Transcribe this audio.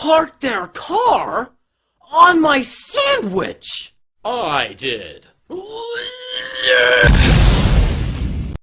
parked their car on my sandwich? I did.